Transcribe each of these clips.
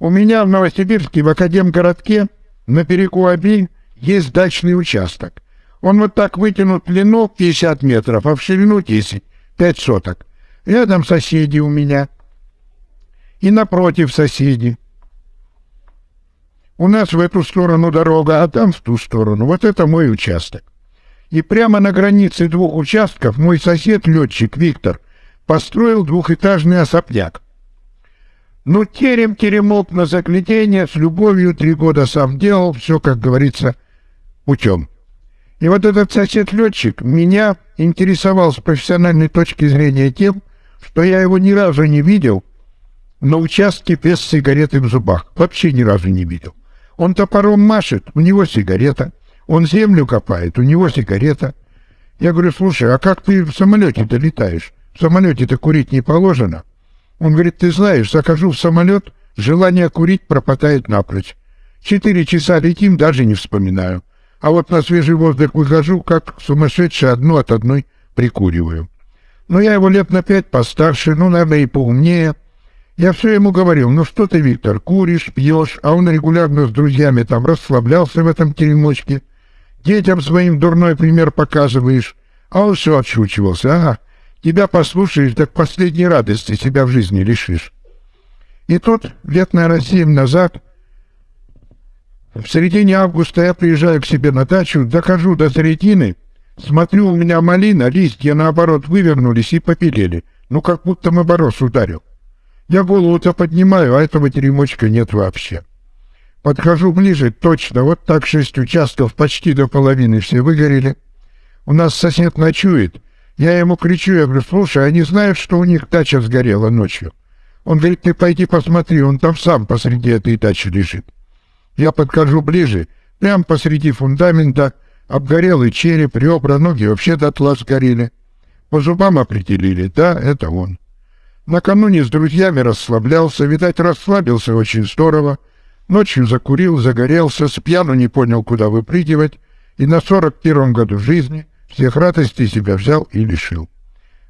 У меня в Новосибирске, в Академгородке, на берегу Оби, есть дачный участок. Он вот так вытянут в длину 50 метров, а в ширину 10, 5 соток. Рядом соседи у меня. И напротив соседи. У нас в эту сторону дорога, а там в ту сторону. Вот это мой участок. И прямо на границе двух участков мой сосед-летчик Виктор построил двухэтажный особняк. Ну, терем-теремок на заглядение, с любовью три года сам делал, все, как говорится, путем. И вот этот сосед-летчик меня интересовал с профессиональной точки зрения тем, что я его ни разу не видел на участке без сигареты в зубах. Вообще ни разу не видел. Он топором машет, у него сигарета. Он землю копает, у него сигарета. Я говорю, слушай, а как ты в самолете-то летаешь? В самолете-то курить не положено. Он говорит, ты знаешь, захожу в самолет, желание курить пропадает напрочь. Четыре часа летим, даже не вспоминаю. А вот на свежий воздух выхожу, как сумасшедший, одну от одной прикуриваю. Но я его лет на пять постарше, ну, наверное, и поумнее. Я все ему говорил, ну что ты, Виктор, куришь, пьешь, а он регулярно с друзьями там расслаблялся в этом теремочке. Детям своим дурной пример показываешь, а он все отшучивался. Ага, тебя послушаешь, так последней радости себя в жизни лишишь. И тут, лет, наверное, семь назад, в середине августа я приезжаю к себе на дачу, дохожу до середины, смотрю, у меня малина, листья, наоборот, вывернулись и попелели. Ну, как будто моборос ударил. Я голову-то поднимаю, а этого теремочка нет вообще. Подхожу ближе, точно, вот так шесть участков, почти до половины все выгорели. У нас сосед ночует. Я ему кричу, я говорю, слушай, они знают, что у них дача сгорела ночью? Он говорит, ты пойди посмотри, он там сам посреди этой дачи лежит. Я подхожу ближе, прямо посреди фундамента, обгорелый череп, ребра, ноги вообще дотла сгорели. По зубам определили, да, это он. Накануне с друзьями расслаблялся, видать, расслабился очень здорово. Ночью закурил, загорелся, с пьяну не понял, куда выпрыгивать, и на сорок первом году жизни всех радостей себя взял и лишил.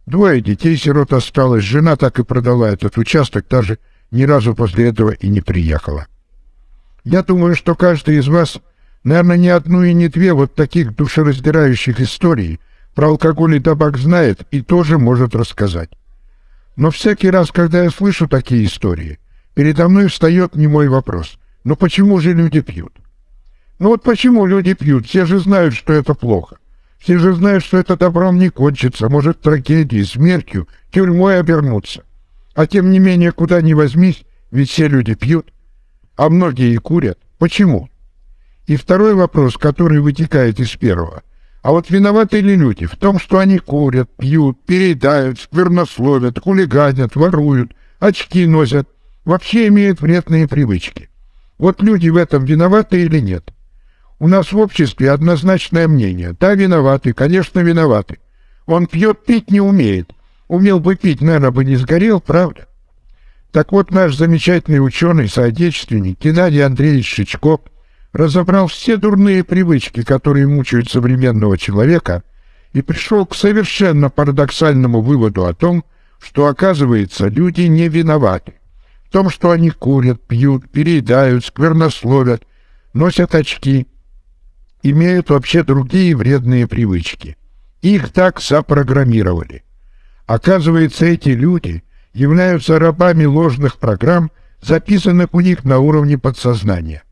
Двое детей сирот осталось, жена так и продала этот участок, даже ни разу после этого и не приехала. Я думаю, что каждый из вас, наверное, не одну и не две вот таких душераздирающих историй про алкоголь и табак знает и тоже может рассказать. Но всякий раз, когда я слышу такие истории, передо мной встает немой вопрос. Но почему же люди пьют? Ну вот почему люди пьют? Все же знают, что это плохо. Все же знают, что это добром не кончится, может трагедией, смертью, тюрьмой обернуться. А тем не менее, куда ни возьмись, ведь все люди пьют, а многие и курят. Почему? И второй вопрос, который вытекает из первого. А вот виноваты ли люди в том, что они курят, пьют, переедают, сквернословят, хулиганят, воруют, очки носят, вообще имеют вредные привычки? Вот люди в этом виноваты или нет? У нас в обществе однозначное мнение. Да, виноваты, конечно, виноваты. Он пьет, пить не умеет. Умел бы пить, наверное, бы не сгорел, правда? Так вот, наш замечательный ученый, соотечественник Геннадий Андреевич Шичков разобрал все дурные привычки, которые мучают современного человека, и пришел к совершенно парадоксальному выводу о том, что, оказывается, люди не виноваты. В том, что они курят, пьют, переедают, сквернословят, носят очки, имеют вообще другие вредные привычки. Их так запрограммировали. Оказывается, эти люди являются рабами ложных программ, записанных у них на уровне подсознания.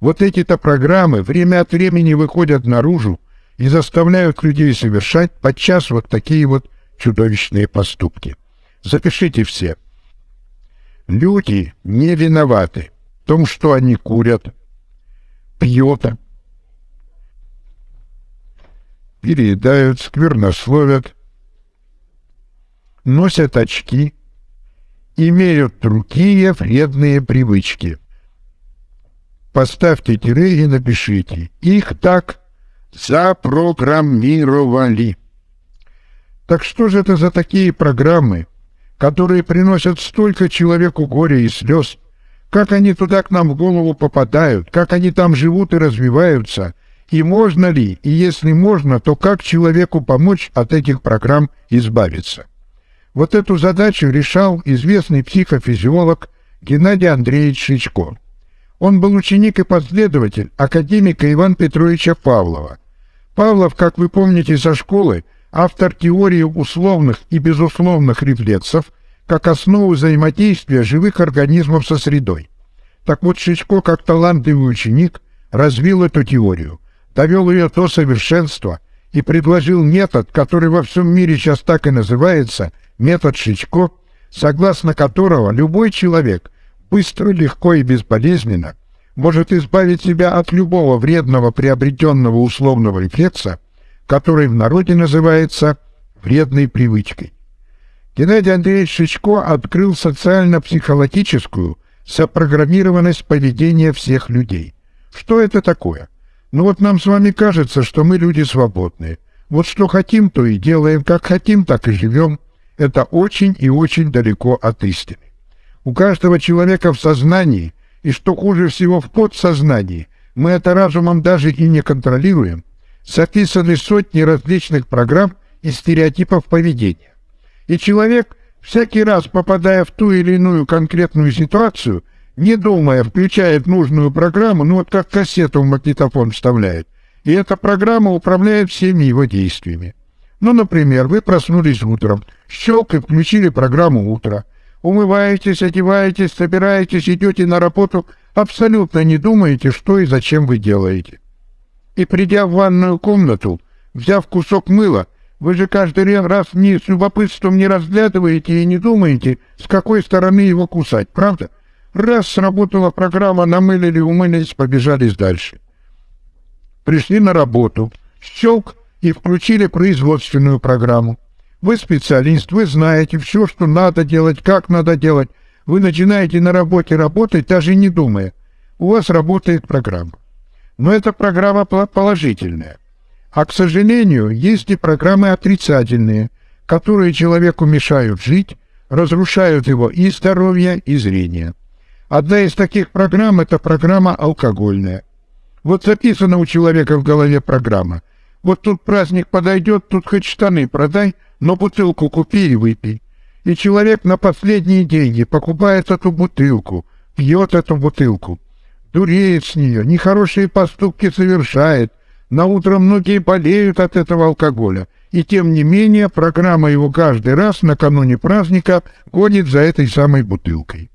Вот эти-то программы время от времени выходят наружу и заставляют людей совершать подчас вот такие вот чудовищные поступки. Запишите все. Люди не виноваты в том, что они курят, пьют, переедают, сквернословят, носят очки, имеют другие вредные привычки – Поставьте тире и напишите. Их так запрограммировали. Так что же это за такие программы, которые приносят столько человеку горя и слез? Как они туда к нам в голову попадают? Как они там живут и развиваются? И можно ли, и если можно, то как человеку помочь от этих программ избавиться? Вот эту задачу решал известный психофизиолог Геннадий Андреевич Шичко. Он был ученик и последователь академика Ивана Петровича Павлова. Павлов, как вы помните со школы, автор теории условных и безусловных рефлексов как основу взаимодействия живых организмов со средой. Так вот, Шичко, как талантливый ученик, развил эту теорию, довел ее до совершенства и предложил метод, который во всем мире сейчас так и называется, метод Шичко, согласно которого любой человек быстро, легко и безболезненно может избавить себя от любого вредного приобретенного условного рефлекса, который в народе называется вредной привычкой. Геннадий Андреевич Шичко открыл социально-психологическую запрограммированность поведения всех людей. Что это такое? Ну вот нам с вами кажется, что мы люди свободные. Вот что хотим, то и делаем, как хотим, так и живем. Это очень и очень далеко от истины. У каждого человека в сознании, и что хуже всего в подсознании, мы это разумом даже и не контролируем, записаны сотни различных программ и стереотипов поведения. И человек, всякий раз попадая в ту или иную конкретную ситуацию, не думая, включает нужную программу, ну вот как кассету в магнитофон вставляет, и эта программа управляет всеми его действиями. Ну, например, вы проснулись утром, щелк и включили программу «Утро», умываетесь, одеваетесь, собираетесь, идете на работу, абсолютно не думаете, что и зачем вы делаете. И придя в ванную комнату, взяв кусок мыла, вы же каждый раз не с любопытством не разглядываете и не думаете, с какой стороны его кусать, правда? Раз сработала программа, намылили, умылись, побежали дальше. Пришли на работу, щелк и включили производственную программу. Вы специалист, вы знаете все, что надо делать, как надо делать. Вы начинаете на работе работать, даже не думая. У вас работает программа. Но эта программа положительная. А, к сожалению, есть и программы отрицательные, которые человеку мешают жить, разрушают его и здоровье, и зрение. Одна из таких программ – это программа алкогольная. Вот записана у человека в голове программа. Вот тут праздник подойдет, тут хоть штаны продай – но бутылку купи и выпей. И человек на последние деньги покупает эту бутылку, пьет эту бутылку, дуреет с нее, нехорошие поступки совершает, на утро многие болеют от этого алкоголя, и тем не менее программа его каждый раз накануне праздника гонит за этой самой бутылкой.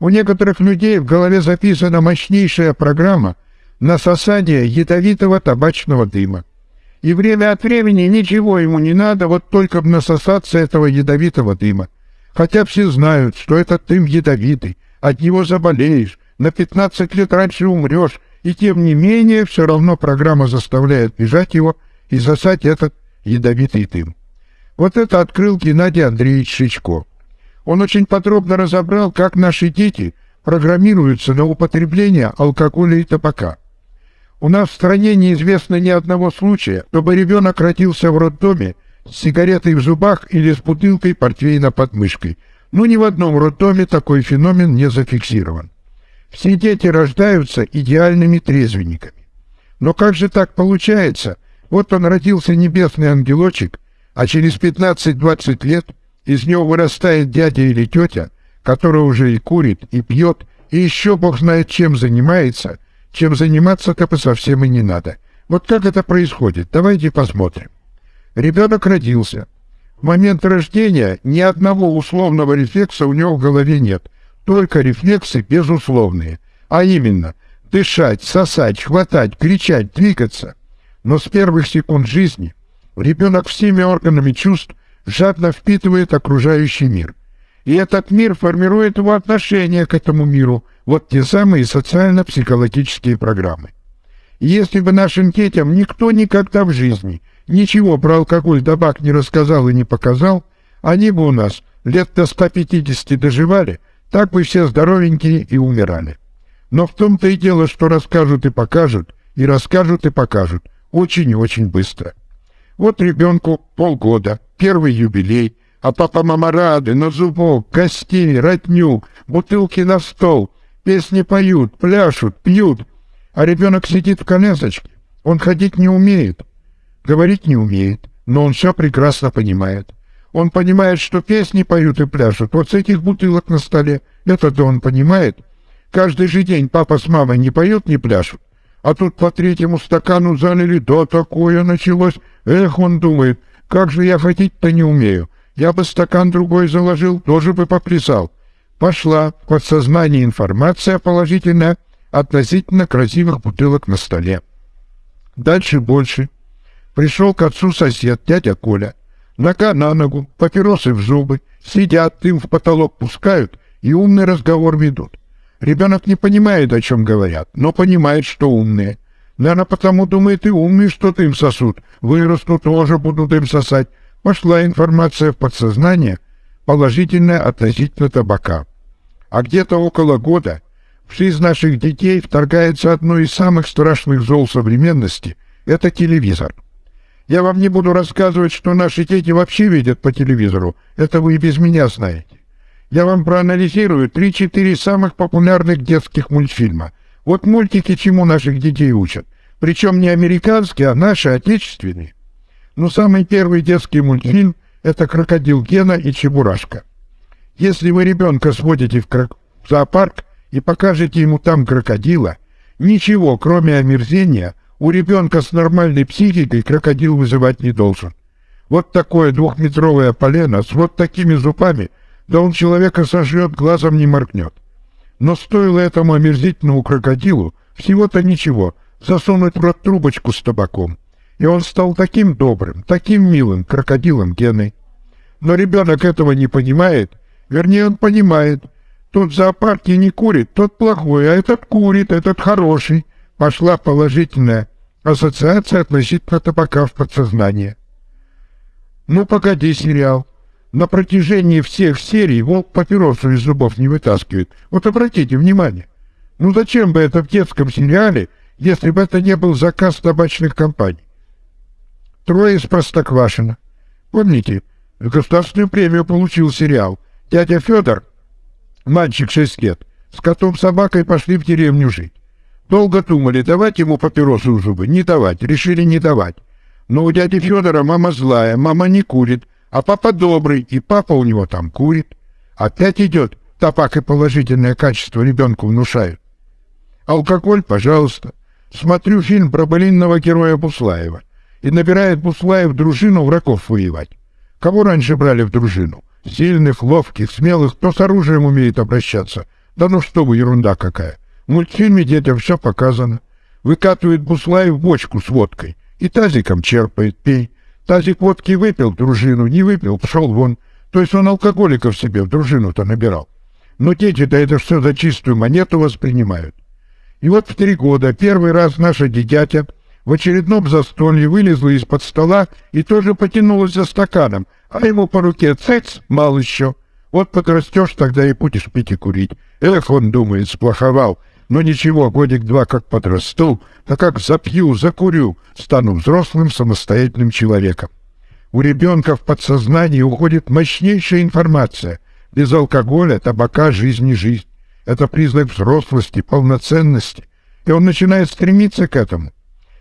У некоторых людей в голове записана мощнейшая программа на сосание ядовитого табачного дыма. И время от времени ничего ему не надо, вот только б насосаться этого ядовитого дыма. Хотя все знают, что этот дым ядовитый, от него заболеешь, на 15 лет раньше умрешь, и тем не менее все равно программа заставляет бежать его и засать этот ядовитый дым. Вот это открыл Геннадий Андреевич Шичко. Он очень подробно разобрал, как наши дети программируются на употребление алкоголя и табака. У нас в стране неизвестно ни одного случая, чтобы ребенок родился в роддоме с сигаретой в зубах или с бутылкой портвейна под мышкой. Но ни в одном роддоме такой феномен не зафиксирован. Все дети рождаются идеальными трезвенниками. Но как же так получается? Вот он родился небесный ангелочек, а через 15-20 лет из него вырастает дядя или тетя, который уже и курит, и пьет, и еще бог знает чем занимается, чем заниматься как бы совсем и не надо. Вот как это происходит? Давайте посмотрим. Ребенок родился. В момент рождения ни одного условного рефлекса у него в голове нет. Только рефлексы безусловные. А именно, дышать, сосать, хватать, кричать, двигаться. Но с первых секунд жизни ребенок всеми органами чувств жадно впитывает окружающий мир. И этот мир формирует его отношение к этому миру – вот те самые социально-психологические программы. Если бы нашим детям никто никогда в жизни ничего про алкоголь табак не рассказал и не показал, они бы у нас лет до 150 доживали, так бы все здоровенькие и умирали. Но в том-то и дело, что расскажут и покажут, и расскажут и покажут, очень и очень быстро. Вот ребенку полгода, первый юбилей, а папа-мама рады, на зубок, гостей, родню, бутылки на стол, Песни поют, пляшут, пьют, а ребенок сидит в колясочке. Он ходить не умеет, говорить не умеет, но он все прекрасно понимает. Он понимает, что песни поют и пляшут вот с этих бутылок на столе, Это-то он понимает. Каждый же день папа с мамой не поют, не пляшут. А тут по третьему стакану залили, да такое началось. Эх, он думает, как же я ходить-то не умею. Я бы стакан другой заложил, тоже бы поплясал. Пошла в подсознание информация положительная относительно красивых бутылок на столе. Дальше больше. Пришел к отцу сосед, дядя Коля. Нога на ногу, папиросы в зубы, сидят, дым в потолок пускают и умный разговор ведут. Ребенок не понимает, о чем говорят, но понимает, что умные. Наверное, потому думает и умные, что дым сосут. Вырастут, тоже будут дым сосать. Пошла информация в подсознание, положительная относительно табака. А где-то около года в жизнь наших детей вторгается одно из самых страшных зол современности – это телевизор. Я вам не буду рассказывать, что наши дети вообще видят по телевизору, это вы и без меня знаете. Я вам проанализирую 3-4 самых популярных детских мультфильма. Вот мультики чему наших детей учат. Причем не американские, а наши, отечественные. Но самый первый детский мультфильм – это «Крокодил Гена и Чебурашка». Если вы ребенка сводите в, крок... в зоопарк и покажете ему там крокодила, ничего, кроме омерзения, у ребенка с нормальной психикой крокодил вызывать не должен. Вот такое двухметровое полено с вот такими зубами, да он человека сожрет, глазом не моргнет. Но стоило этому омерзительному крокодилу всего-то ничего, засунуть в рот трубочку с табаком. И он стал таким добрым, таким милым крокодилом Геной. Но ребенок этого не понимает, вернее, он понимает. Тот в зоопарке не курит, тот плохой, а этот курит, этот хороший. Пошла положительная ассоциация относительно табака в подсознание. Ну, погоди, сериал. На протяжении всех серий волк папиросу из зубов не вытаскивает. Вот обратите внимание. Ну зачем бы это в детском сериале, если бы это не был заказ табачных компаний? Трое из Простоквашино. Помните, государственную премию получил сериал. Дядя Федор, мальчик шесть лет, с котом-собакой пошли в деревню жить. Долго думали, давать ему папиросу в зубы, не давать, решили не давать. Но у дяди Федора мама злая, мама не курит, а папа добрый, и папа у него там курит. Опять идет, табак и положительное качество ребенку внушают. Алкоголь, пожалуйста. Смотрю фильм про былинного героя Буслаева. И набирает Буслаев дружину врагов воевать. Кого раньше брали в дружину? Сильных, ловких, смелых, кто с оружием умеет обращаться. Да ну что вы, ерунда какая. В мультфильме детям все показано. Выкатывает Буслаев бочку с водкой и тазиком черпает, пей. Тазик водки выпил, дружину не выпил, пошел вон. То есть он алкоголиков себе в дружину-то набирал. Но дети-то это все за чистую монету воспринимают. И вот в три года первый раз наша дитятя в очередном застолье вылезла из-под стола и тоже потянулась за стаканом, а ему по руке цец, мал еще. Вот подрастешь, тогда и будешь пить и курить. Эх, он думает, сплоховал. Но ничего, годик-два как подрасту, а как запью, закурю, стану взрослым самостоятельным человеком. У ребенка в подсознании уходит мощнейшая информация. Без алкоголя, табака, жизнь не жизнь. Это признак взрослости, полноценности. И он начинает стремиться к этому.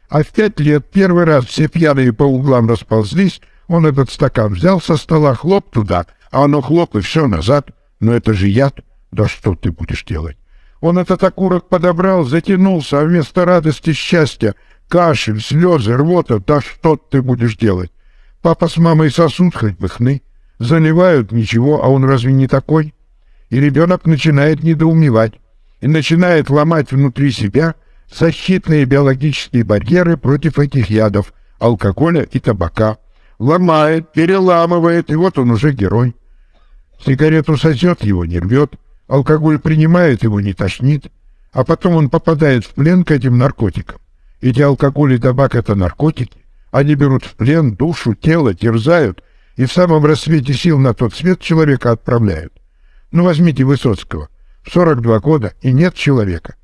А в пять лет первый раз все пьяные по углам расползлись, он этот стакан взял со стола, хлоп туда, а оно хлоп и все назад. Но это же яд. Да что ты будешь делать? Он этот окурок подобрал, затянулся, а вместо радости счастья кашель, слезы, рвота, да что ты будешь делать? Папа с мамой сосуд хоть бы хны. Заливают, ничего, а он разве не такой? И ребенок начинает недоумевать и начинает ломать внутри себя защитные биологические барьеры против этих ядов, алкоголя и табака. Ломает, переламывает, и вот он уже герой. Сигарету сосет, его не рвет, Алкоголь принимает, его не тошнит, а потом он попадает в плен к этим наркотикам. Эти алкоголь и табак — это наркотики. Они берут в плен душу, тело, терзают и в самом рассвете сил на тот свет человека отправляют. Ну, возьмите Высоцкого. В 42 года и нет человека.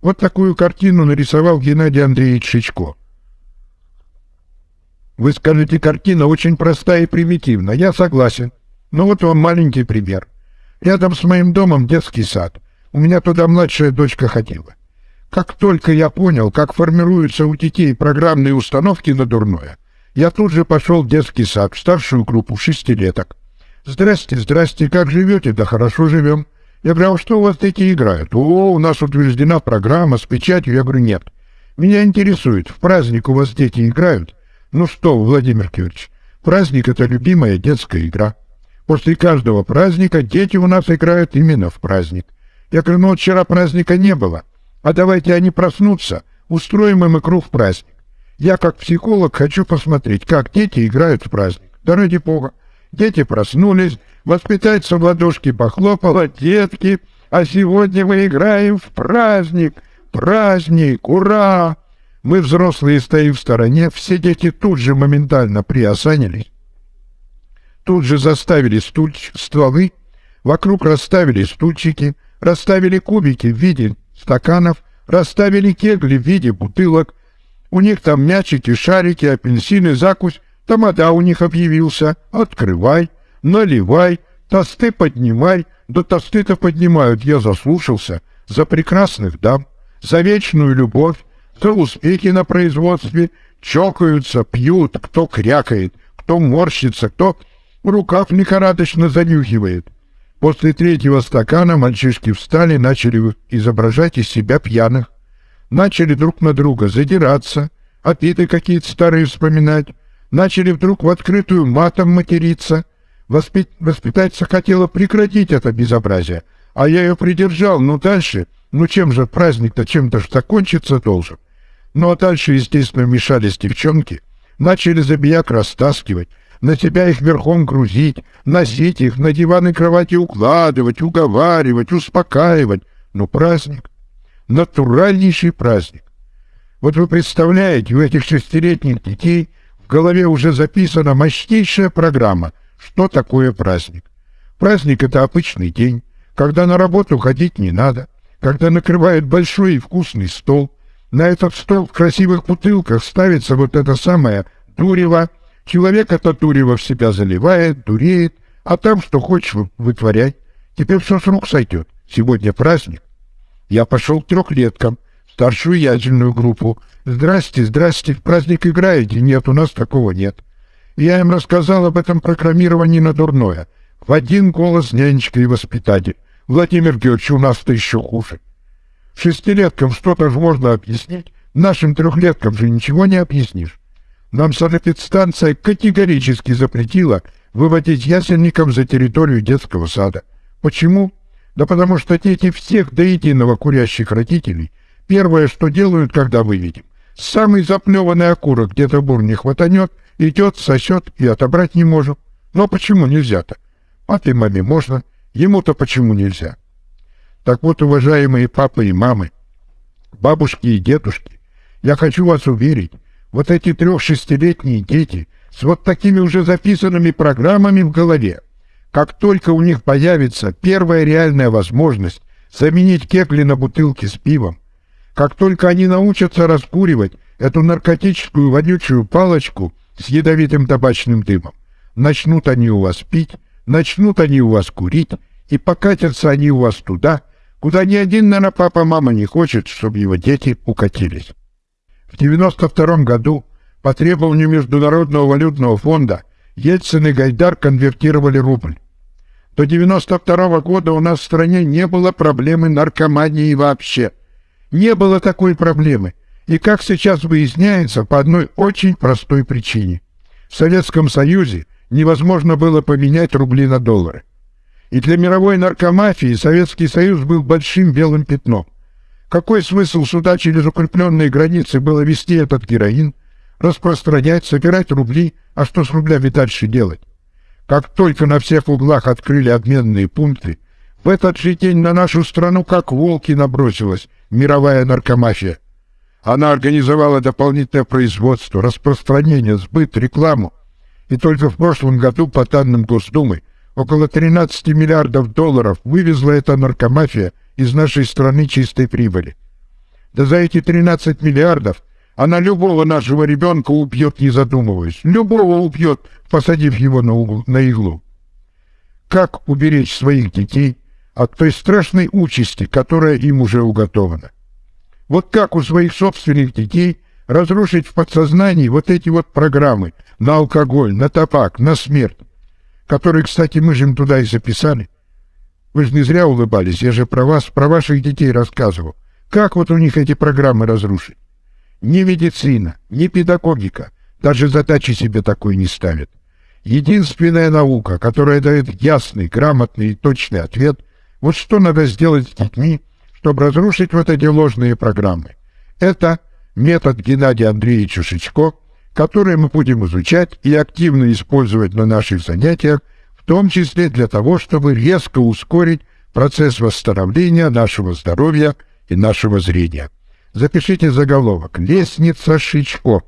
Вот такую картину нарисовал Геннадий Андреевич Шичко. Вы скажете, картина очень простая и примитивна. Я согласен. Но вот вам маленький пример. Рядом с моим домом детский сад. У меня туда младшая дочка ходила. Как только я понял, как формируются у детей программные установки на дурное, я тут же пошел в детский сад, в старшую группу шестилеток. «Здрасте, здрасте, как живете?» «Да хорошо живем». Я говорю, а что у вас дети играют? О, у нас утверждена программа с печатью. Я говорю, нет. Меня интересует, в праздник у вас дети играют? Ну что, Владимир Кириллович, праздник — это любимая детская игра. После каждого праздника дети у нас играют именно в праздник. Я говорю, ну вчера праздника не было, а давайте они проснутся, устроим им игру в праздник. Я как психолог хочу посмотреть, как дети играют в праздник. Да ради бога. Дети проснулись, воспитательница в ладошки похлопала, детки, а сегодня мы играем в праздник. Праздник! Ура! Мы, взрослые, стоим в стороне, все дети тут же моментально приосанились. Тут же заставили стульч, стволы, вокруг расставили стульчики, расставили кубики в виде стаканов, расставили кегли в виде бутылок. У них там мячики, шарики, апельсины, закусь. Тамада у них объявился. Открывай, наливай, тосты поднимай. Да тосты-то поднимают, я заслушался. За прекрасных дам за вечную любовь, за успехи на производстве, чокаются, пьют, кто крякает, кто морщится, кто рукав лихорадочно занюхивает. После третьего стакана мальчишки встали, начали изображать из себя пьяных, начали друг на друга задираться, обиды какие-то старые вспоминать, начали вдруг в открытую матом материться. Воспит... Воспитательница хотела прекратить это безобразие, а я ее придержал, но дальше ну чем же праздник-то чем-то ж закончиться должен? Ну а дальше, естественно, мешались девчонки, начали забияк растаскивать, на себя их верхом грузить, носить их, на диваны кровати укладывать, уговаривать, успокаивать. Ну праздник, натуральнейший праздник. Вот вы представляете, у этих шестилетних детей в голове уже записана мощнейшая программа, что такое праздник. Праздник — это обычный день, когда на работу ходить не надо, когда накрывают большой и вкусный стол. На этот стол в красивых бутылках ставится вот это самое дурево. Человек это дурево в себя заливает, дуреет, а там что хочешь вытворять. Теперь все с рук сойдет. Сегодня праздник. Я пошел к трехлеткам, старшую ядерную группу. «Здрасте, здрасте, праздник играете?» «Нет, у нас такого нет». Я им рассказал об этом программировании на дурное. В один голос нянечка и воспитатель. Владимир Георгиевич, у нас-то еще хуже. Шестилеткам что-то же можно объяснить, нашим трехлеткам же ничего не объяснишь. Нам санэпидстанция категорически запретила выводить ясельникам за территорию детского сада. Почему? Да потому что дети всех до единого курящих родителей первое, что делают, когда выведем, самый заплеванный окурок где-то бур не хватанет, идет, сосет и отобрать не можем. Но почему нельзя-то? Папе маме можно, Ему-то почему нельзя? Так вот, уважаемые папы и мамы, бабушки и дедушки, я хочу вас уверить, вот эти трех-шестилетние дети с вот такими уже записанными программами в голове, как только у них появится первая реальная возможность заменить кекли на бутылки с пивом, как только они научатся раскуривать эту наркотическую вонючую палочку с ядовитым табачным дымом, начнут они у вас пить, начнут они у вас курить, и покатятся они у вас туда, куда ни один, наверное, папа-мама не хочет, чтобы его дети укатились. В 92 году по требованию Международного валютного фонда Ельцин и Гайдар конвертировали рубль. До 92 года у нас в стране не было проблемы наркомании вообще. Не было такой проблемы. И как сейчас выясняется, по одной очень простой причине. В Советском Союзе невозможно было поменять рубли на доллары. И для мировой наркомафии Советский Союз был большим белым пятном. Какой смысл сюда через укрепленные границы было вести этот героин, распространять, собирать рубли, а что с рублями дальше делать? Как только на всех углах открыли обменные пункты, в этот же день на нашу страну как волки набросилась мировая наркомафия. Она организовала дополнительное производство, распространение, сбыт, рекламу. И только в прошлом году по данным Госдумы Около 13 миллиардов долларов вывезла эта наркомафия из нашей страны чистой прибыли. Да за эти 13 миллиардов она любого нашего ребенка убьет, не задумываясь. Любого убьет, посадив его на, угол, на иглу. Как уберечь своих детей от той страшной участи, которая им уже уготована? Вот как у своих собственных детей разрушить в подсознании вот эти вот программы на алкоголь, на табак, на смерть? который, кстати, мы же им туда и записали. Вы же не зря улыбались, я же про вас, про ваших детей рассказывал. Как вот у них эти программы разрушить? Ни медицина, ни педагогика даже задачи себе такой не ставят. Единственная наука, которая дает ясный, грамотный и точный ответ, вот что надо сделать с детьми, чтобы разрушить вот эти ложные программы. Это метод Геннадия Андреевича Шичко, который мы будем изучать и активно использовать на наших занятиях, том числе для того, чтобы резко ускорить процесс восстановления нашего здоровья и нашего зрения. Запишите заголовок «Лестница Шичко».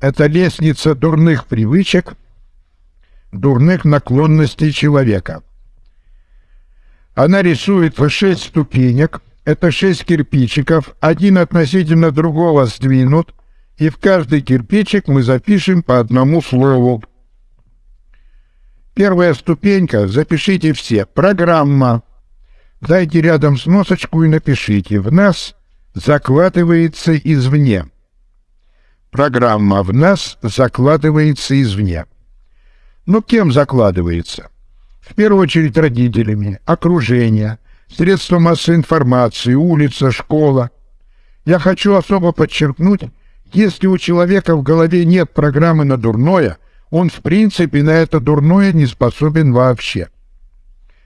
Это лестница дурных привычек, дурных наклонностей человека. Она рисует шесть ступенек – это шесть кирпичиков, один относительно другого сдвинут, и в каждый кирпичик мы запишем по одному слову. Первая ступенька, запишите все, программа. Дайте рядом сносочку и напишите. В нас закладывается извне. Программа в нас закладывается извне. Ну, кем закладывается? В первую очередь родителями, окружение, средства массовой информации, улица, школа. Я хочу особо подчеркнуть, если у человека в голове нет программы на дурное, он в принципе на это дурное не способен вообще.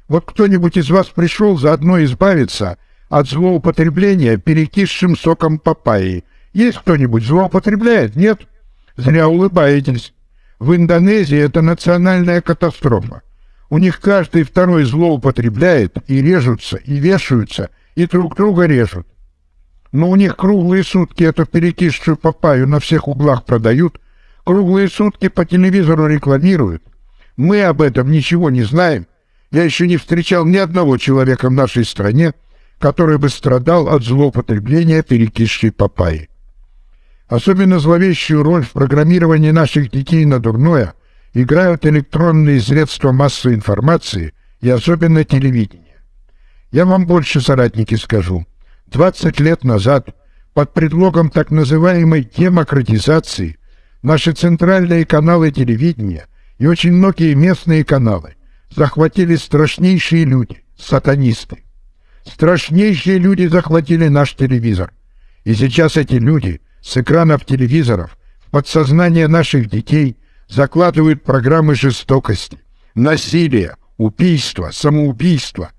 Вот кто-нибудь из вас пришел заодно избавиться от злоупотребления перекисшим соком папайи. Есть кто-нибудь злоупотребляет? Нет? Зря улыбаетесь. В Индонезии это национальная катастрофа. У них каждый второй злоупотребляет, и режутся, и вешаются, и друг друга режут. Но у них круглые сутки эту перекисшую папаю на всех углах продают, круглые сутки по телевизору рекламируют. Мы об этом ничего не знаем. Я еще не встречал ни одного человека в нашей стране, который бы страдал от злоупотребления перекисшей папайи. Особенно зловещую роль в программировании наших детей на дурное – играют электронные средства массовой информации и особенно телевидение. Я вам больше, соратники, скажу. 20 лет назад под предлогом так называемой демократизации наши центральные каналы телевидения и очень многие местные каналы захватили страшнейшие люди, сатанисты. Страшнейшие люди захватили наш телевизор. И сейчас эти люди с экранов телевизоров в подсознание наших детей – закладывают программы жестокости, насилия, убийства, самоубийства.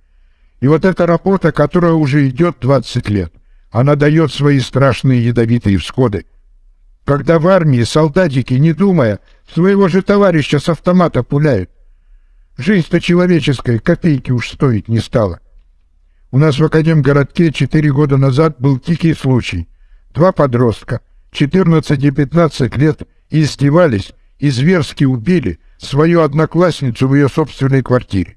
И вот эта работа, которая уже идет 20 лет, она дает свои страшные ядовитые всходы. Когда в армии солдатики, не думая, своего же товарища с автомата пуляют, жизнь-то человеческая копейки уж стоить не стала. У нас в Академгородке четыре года назад был дикий случай. Два подростка, 14 и 15 лет, издевались и зверски убили свою одноклассницу в ее собственной квартире.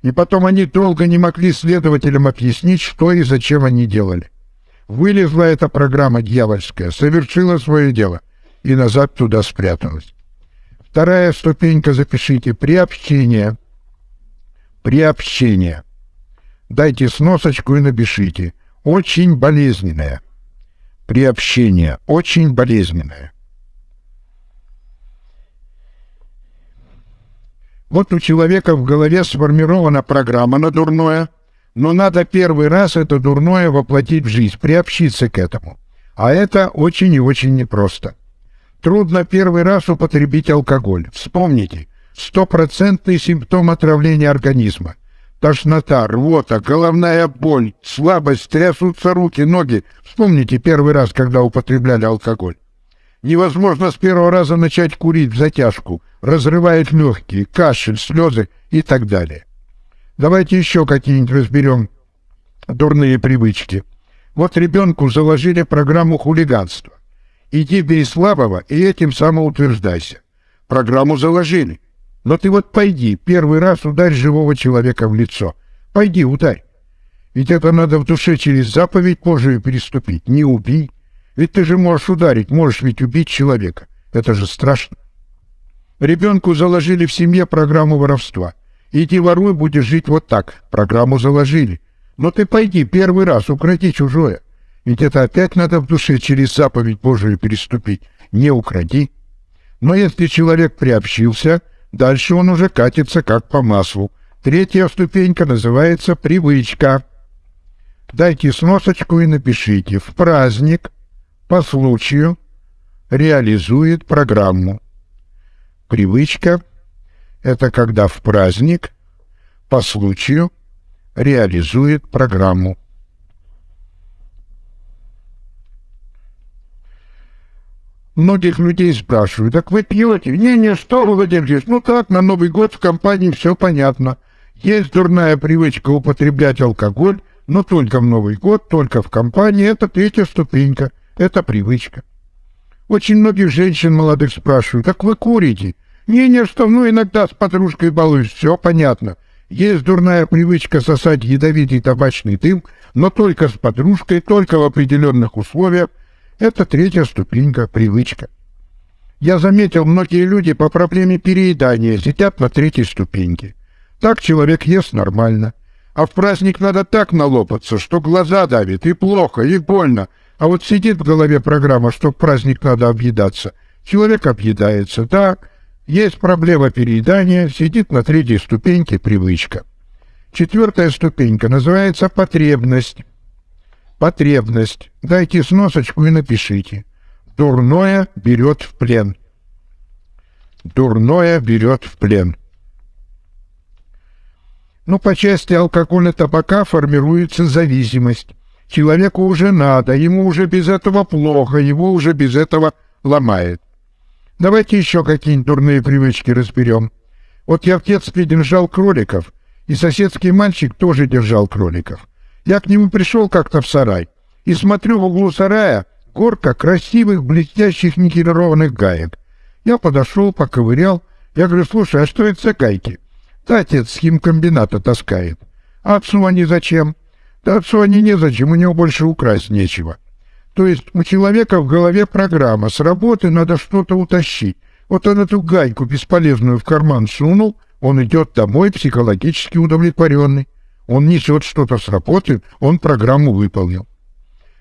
И потом они долго не могли следователям объяснить, что и зачем они делали. Вылезла эта программа дьявольская, совершила свое дело и назад туда спряталась. Вторая ступенька запишите. Приобщение. Приобщение. Дайте сносочку и напишите. Очень болезненное. Приобщение. Очень болезненное. Вот у человека в голове сформирована программа на дурное, но надо первый раз это дурное воплотить в жизнь, приобщиться к этому. А это очень и очень непросто. Трудно первый раз употребить алкоголь. Вспомните, стопроцентный симптом отравления организма. Тошнота, рвота, головная боль, слабость, трясутся руки, ноги. Вспомните первый раз, когда употребляли алкоголь. Невозможно с первого раза начать курить в затяжку. Разрывает легкие, кашель, слезы и так далее. Давайте еще какие-нибудь разберем дурные привычки. Вот ребенку заложили программу хулиганства. Иди бей слабого и этим самоутверждайся. Программу заложили. Но ты вот пойди, первый раз ударь живого человека в лицо. Пойди, ударь. Ведь это надо в душе через заповедь Божию переступить. Не убий, ведь ты же можешь ударить, можешь ведь убить человека. Это же страшно. Ребенку заложили в семье программу воровства. Иди воруй, будешь жить вот так. Программу заложили. Но ты пойди первый раз, укради чужое. Ведь это опять надо в душе через заповедь Божию переступить. Не укради. Но если человек приобщился, дальше он уже катится как по маслу. Третья ступенька называется привычка. Дайте сносочку и напишите «В праздник по случаю реализует программу». Привычка – это когда в праздник по случаю реализует программу. Многих людей спрашивают, так вы пьете? Не-не, что вы, Владимир Ну так, на Новый год в компании все понятно. Есть дурная привычка употреблять алкоголь, но только в Новый год, только в компании. Это третья ступенька, это привычка. Очень многих женщин молодых спрашивают, как вы курите? Не-не, что, ну иногда с подружкой балуюсь, все понятно. Есть дурная привычка сосать ядовитый табачный дым, но только с подружкой, только в определенных условиях. Это третья ступенька, привычка. Я заметил, многие люди по проблеме переедания сидят на третьей ступеньке. Так человек ест нормально. А в праздник надо так налопаться, что глаза давит, и плохо, и больно. А вот сидит в голове программа, что в праздник надо объедаться. Человек объедается, так. Есть проблема переедания, сидит на третьей ступеньке привычка. Четвертая ступенька называется потребность. Потребность. Дайте сносочку и напишите. Дурное берет в плен. Дурное берет в плен. Но по части алкоголя табака формируется зависимость. Человеку уже надо, ему уже без этого плохо, его уже без этого ломает. Давайте еще какие-нибудь дурные привычки разберем. Вот я в детстве держал кроликов, и соседский мальчик тоже держал кроликов. Я к нему пришел как-то в сарай, и смотрю в углу сарая горка красивых блестящих никелированных гаек. Я подошел, поковырял. Я говорю, слушай, а что это за гайки? Да отец с химкомбината таскает. А отцу они зачем? Да отцу они незачем, у него больше украсть нечего. То есть у человека в голове программа, с работы надо что-то утащить. Вот он эту гайку бесполезную в карман сунул, он идет домой психологически удовлетворенный. Он несет что-то с работы, он программу выполнил.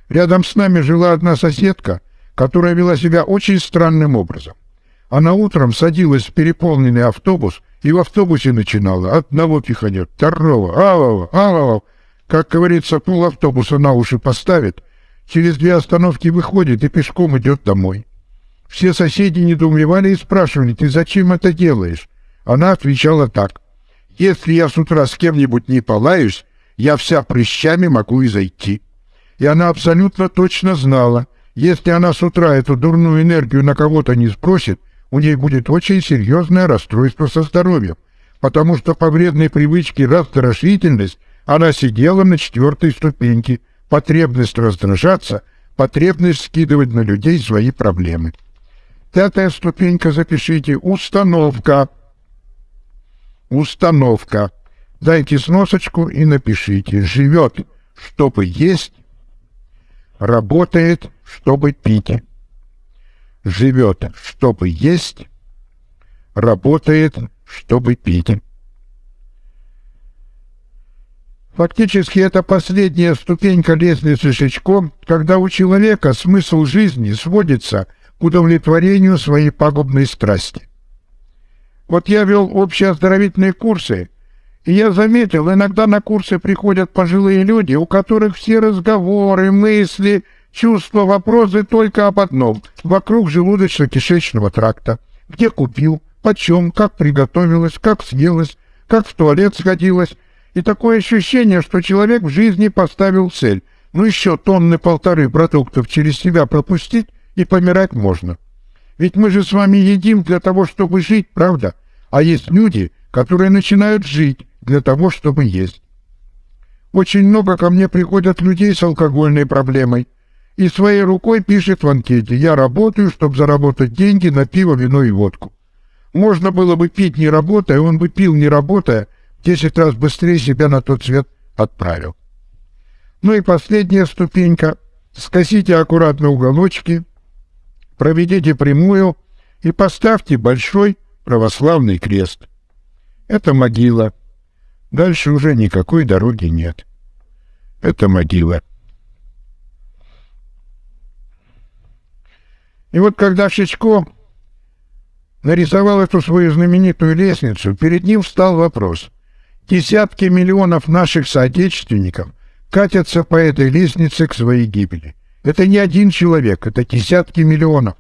Рядом с нами жила одна соседка, которая вела себя очень странным образом. Она утром садилась в переполненный автобус и в автобусе начинала одного пиханет, второго, ау ау Как говорится, пол автобуса на уши поставит, через две остановки выходит и пешком идет домой. Все соседи недоумевали и спрашивали, ты зачем это делаешь? Она отвечала так, если я с утра с кем-нибудь не полаюсь, я вся прыщами могу и зайти. И она абсолютно точно знала, если она с утра эту дурную энергию на кого-то не спросит, у ней будет очень серьезное расстройство со здоровьем, потому что по вредной привычке раздражительность она сидела на четвертой ступеньке, потребность раздражаться, потребность скидывать на людей свои проблемы. Пятая ступенька, запишите, установка. Установка. Дайте сносочку и напишите. Живет, чтобы есть, работает, чтобы пить живет, чтобы есть, работает, чтобы пить. Фактически это последняя ступенька лестницы Шичко, когда у человека смысл жизни сводится к удовлетворению своей пагубной страсти. Вот я вел общие оздоровительные курсы, и я заметил, иногда на курсы приходят пожилые люди, у которых все разговоры, мысли – Чувства, вопросы только об одном — вокруг желудочно-кишечного тракта. Где купил, почем, как приготовилось, как съелось, как в туалет сходилось. И такое ощущение, что человек в жизни поставил цель. Ну еще тонны полторы продуктов через себя пропустить, и помирать можно. Ведь мы же с вами едим для того, чтобы жить, правда? А есть люди, которые начинают жить для того, чтобы есть. Очень много ко мне приходят людей с алкогольной проблемой и своей рукой пишет в анкете «Я работаю, чтобы заработать деньги на пиво, вино и водку». Можно было бы пить не работая, он бы пил не работая, десять раз быстрее себя на тот свет отправил. Ну и последняя ступенька. Скосите аккуратно уголочки, проведите прямую и поставьте большой православный крест. Это могила. Дальше уже никакой дороги нет. Это могила. И вот когда Шичко нарисовал эту свою знаменитую лестницу, перед ним встал вопрос. Десятки миллионов наших соотечественников катятся по этой лестнице к своей гибели. Это не один человек, это десятки миллионов.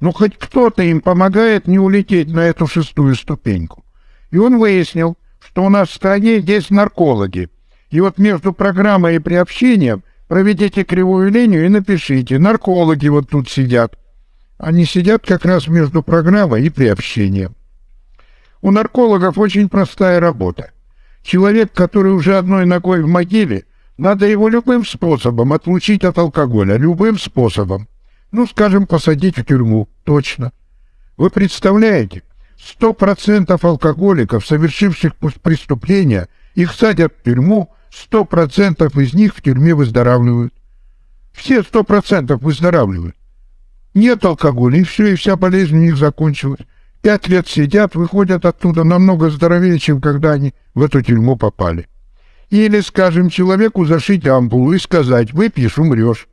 Ну, хоть кто-то им помогает не улететь на эту шестую ступеньку. И он выяснил, что у нас в стране есть наркологи. И вот между программой и приобщением проведите кривую линию и напишите «наркологи вот тут сидят». Они сидят как раз между программой и приобщением. У наркологов очень простая работа. Человек, который уже одной ногой в могиле, надо его любым способом отлучить от алкоголя, любым способом. Ну, скажем, посадить в тюрьму, точно. Вы представляете, сто процентов алкоголиков, совершивших преступления, их садят в тюрьму, сто процентов из них в тюрьме выздоравливают. Все сто процентов выздоравливают. Нет алкоголя, и все, и вся болезнь у них закончилась. Пять лет сидят, выходят оттуда намного здоровее, чем когда они в эту тюрьму попали. Или, скажем, человеку зашить ампулу и сказать «выпьешь, умрешь».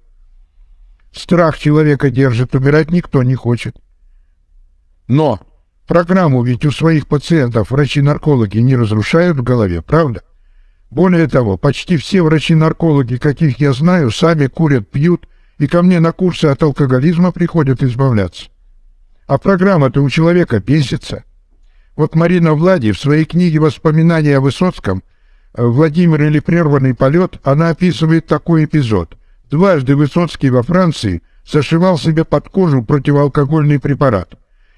Страх человека держит, умирать никто не хочет. Но программу ведь у своих пациентов врачи-наркологи не разрушают в голове, правда? Более того, почти все врачи-наркологи, каких я знаю, сами курят, пьют и ко мне на курсы от алкоголизма приходят избавляться. А программа-то у человека бесится. Вот Марина Влади в своей книге «Воспоминания о Высоцком» «Владимир или прерванный полет» она описывает такой эпизод. Дважды Высоцкий во Франции зашивал себе под кожу противоалкогольный препарат.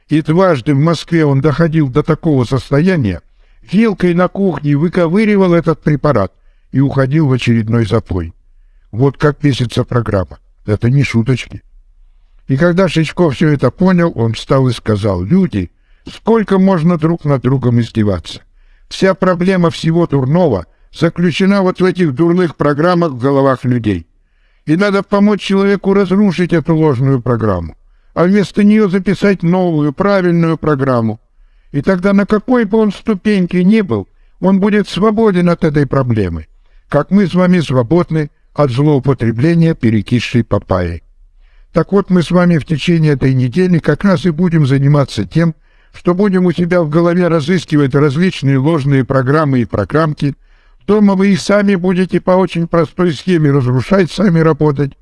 И дважды в Москве он доходил до такого состояния, вилкой на кухне выковыривал этот препарат и уходил в очередной запой. Вот как песится программа. Это не шуточки. И когда Шичков все это понял, он встал и сказал, «Люди, сколько можно друг над другом издеваться? Вся проблема всего дурного заключена вот в этих дурных программах в головах людей. И надо помочь человеку разрушить эту ложную программу, а вместо нее записать новую, правильную программу. И тогда на какой бы он ступеньке ни был, он будет свободен от этой проблемы, как мы с вами свободны от злоупотребления перекисшей папайей. Так вот, мы с вами в течение этой недели как раз и будем заниматься тем, что будем у себя в голове разыскивать различные ложные программы и программки. Дома вы и сами будете по очень простой схеме разрушать, сами работать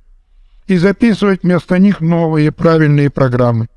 и записывать вместо них новые правильные программы.